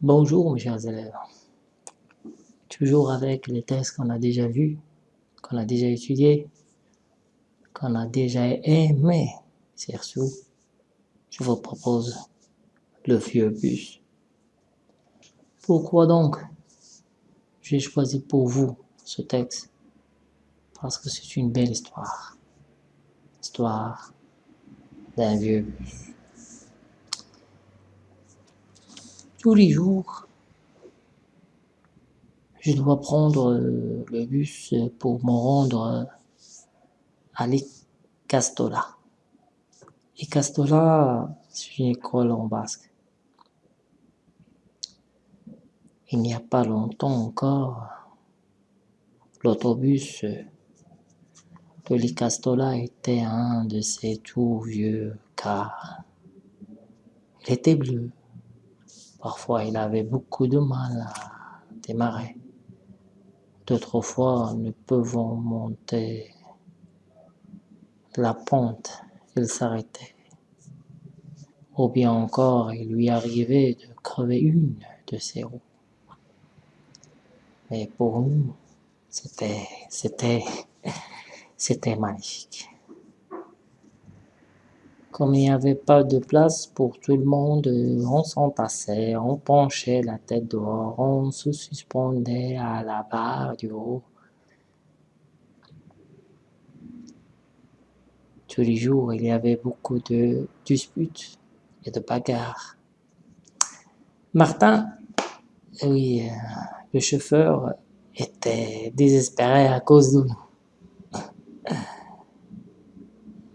Bonjour mes chers élèves. Toujours avec les textes qu'on a déjà vus, qu'on a déjà étudiés, qu'on a déjà aimé, surtout, je vous propose le vieux bus. Pourquoi donc j'ai choisi pour vous ce texte? Parce que c'est une belle histoire. Histoire d'un vieux bus. Tous les jours, je dois prendre le bus pour me rendre à l'Icastola. L'Icastola, c'est une école en basque. Il n'y a pas longtemps encore, l'autobus de l'Icastola était un de ces tout vieux cars. Il était bleu. Parfois, il avait beaucoup de mal à démarrer. D'autres fois, ne pouvant monter la pente, il s'arrêtait. Ou bien encore, il lui arrivait de crever une de ses roues. Mais pour nous, c'était, c'était, c'était magnifique. Comme il n'y avait pas de place pour tout le monde, on s'entassait, on penchait la tête dehors, on se suspendait à la barre du haut. Tous les jours, il y avait beaucoup de disputes et de bagarres. Martin, oui, le chauffeur, était désespéré à cause de nous.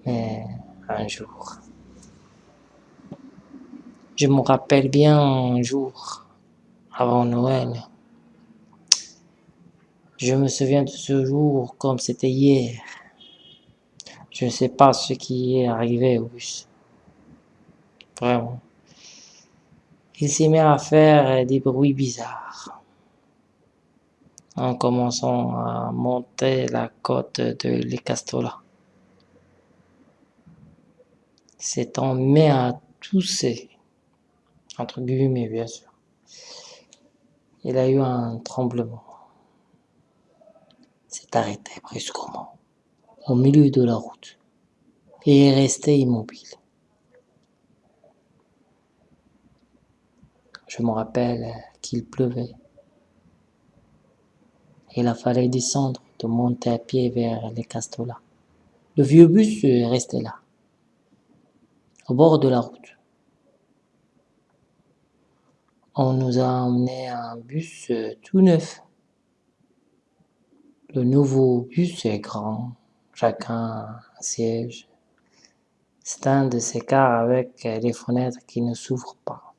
Mais un jour. Je me rappelle bien un jour, avant Noël. Je me souviens de ce jour comme c'était hier. Je ne sais pas ce qui est arrivé au bus. Vraiment. Il s'est mis à faire des bruits bizarres. En commençant à monter la côte de l'Ecastola s'étant mis à tousser, entre guillemets bien sûr. Il a eu un tremblement. S'est arrêté brusquement, au milieu de la route, et est resté immobile. Je me rappelle qu'il pleuvait. Il a fallu descendre, de monter à pied vers les Castolas. Le vieux bus est resté là au bord de la route. On nous a emmené un bus euh, tout neuf. Le nouveau bus est grand, chacun un siège. C'est un de ces cars avec les fenêtres qui ne s'ouvrent pas.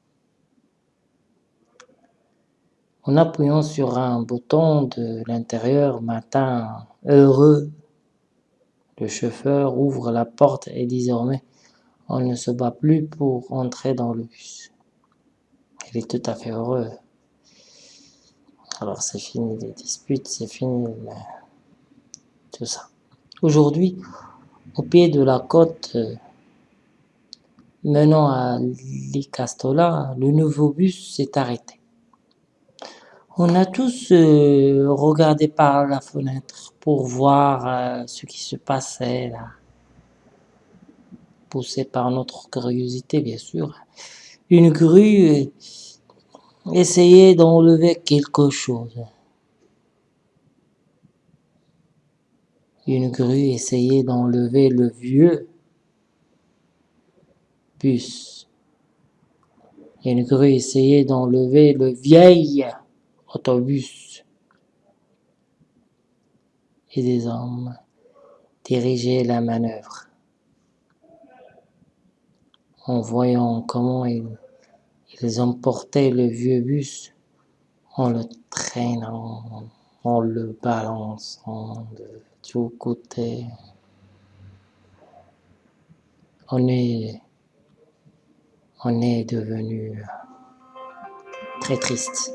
En appuyant sur un bouton de l'intérieur, matin heureux, le chauffeur ouvre la porte et désormais on ne se bat plus pour entrer dans le bus. Il est tout à fait heureux. Alors c'est fini les disputes, c'est fini tout ça. Aujourd'hui, au pied de la côte menant à l'Icastola, le nouveau bus s'est arrêté. On a tous euh, regardé par la fenêtre pour voir euh, ce qui se passait là poussé par notre curiosité, bien sûr. Une grue essayait d'enlever quelque chose. Une grue essayait d'enlever le vieux bus. Une grue essayait d'enlever le vieil autobus. Et des hommes dirigeaient la manœuvre en voyant comment ils, emportaient le vieux bus en le traînant, en le balançant de tous côtés. On est, on est devenu très triste.